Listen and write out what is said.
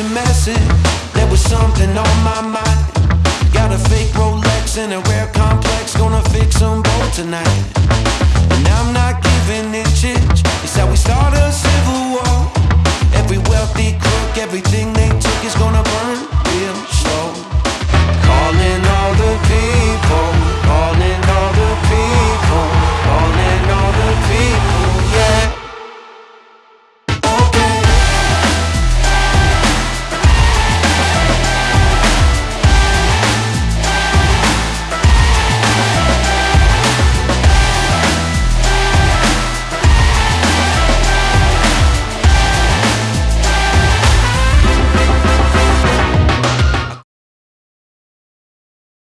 to messing. There was something on my mind. Got a fake Rolex and a rare complex. Gonna fix them both tonight. And I'm not giving it shit. It's how we start a civil war. Every wealthy crook, everything they took is gonna